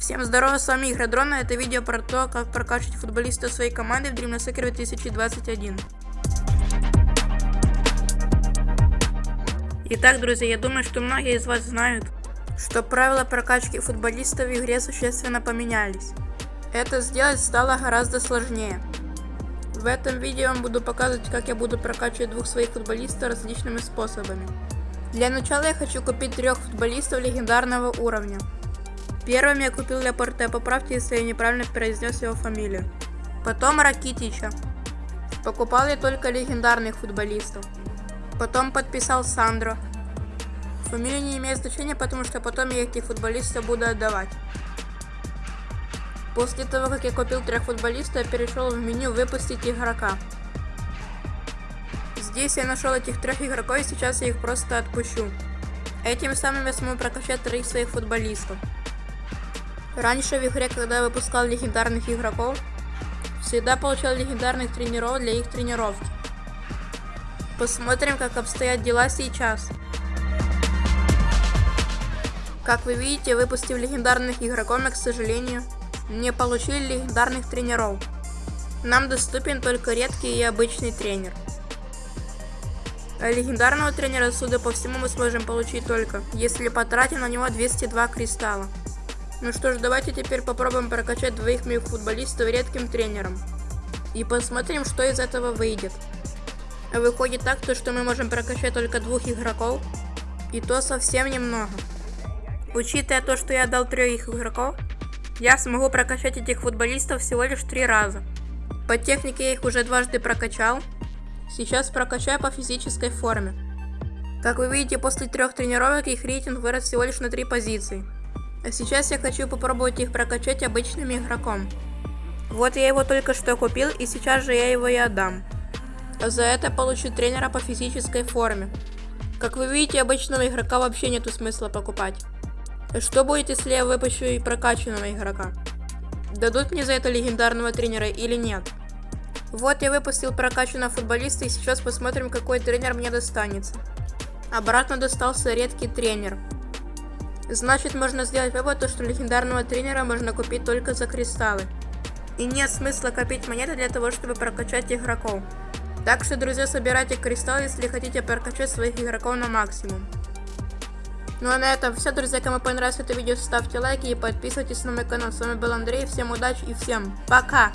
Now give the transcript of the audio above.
Всем здорово, с вами Игродрон, это видео про то, как прокачивать футболиста своей команды в Dream Soccer 2021. Итак, друзья, я думаю, что многие из вас знают, что правила прокачки футболиста в игре существенно поменялись. Это сделать стало гораздо сложнее. В этом видео я вам буду показывать, как я буду прокачивать двух своих футболистов различными способами. Для начала я хочу купить трех футболистов легендарного уровня. Первым я купил Лепорте, поправьте, если я неправильно произнес его фамилию. Потом Ракитича. Покупал я только легендарных футболистов. Потом подписал Сандро. Фамилия не имеет значения, потому что потом я этих футболистов буду отдавать. После того, как я купил трех футболистов, я перешел в меню «Выпустить игрока». Здесь я нашел этих трех игроков и сейчас я их просто отпущу. Этим самым я смогу прокачать троих своих футболистов. Раньше в игре, когда я выпускал легендарных игроков, всегда получал легендарных тренеров для их тренировки. Посмотрим, как обстоят дела сейчас. Как вы видите, выпустив легендарных игроков, мы, к сожалению, не получили легендарных тренеров. Нам доступен только редкий и обычный тренер. А легендарного тренера, судя по всему, мы сможем получить только, если потратим на него 202 кристалла. Ну что ж, давайте теперь попробуем прокачать двоих моих футболистов редким тренером. И посмотрим, что из этого выйдет. Выходит так, то, что мы можем прокачать только двух игроков. И то совсем немного. Учитывая то, что я дал трех игроков, я смогу прокачать этих футболистов всего лишь три раза. По технике я их уже дважды прокачал. Сейчас прокачаю по физической форме. Как вы видите, после трех тренировок их рейтинг вырос всего лишь на три позиции. А сейчас я хочу попробовать их прокачать обычным игроком. Вот я его только что купил, и сейчас же я его и отдам. За это получу тренера по физической форме. Как вы видите, обычного игрока вообще нету смысла покупать. Что будет, если я выпущу и прокачанного игрока? Дадут мне за это легендарного тренера или нет? Вот я выпустил прокачанного футболиста и сейчас посмотрим, какой тренер мне достанется. Обратно достался редкий тренер. Значит, можно сделать вывод, что легендарного тренера можно купить только за кристаллы. И нет смысла копить монеты для того, чтобы прокачать игроков. Так что, друзья, собирайте кристаллы, если хотите прокачать своих игроков на максимум. Ну а на этом все, друзья. Кому понравилось это видео, ставьте лайки и подписывайтесь на мой канал. С вами был Андрей. Всем удачи и всем пока!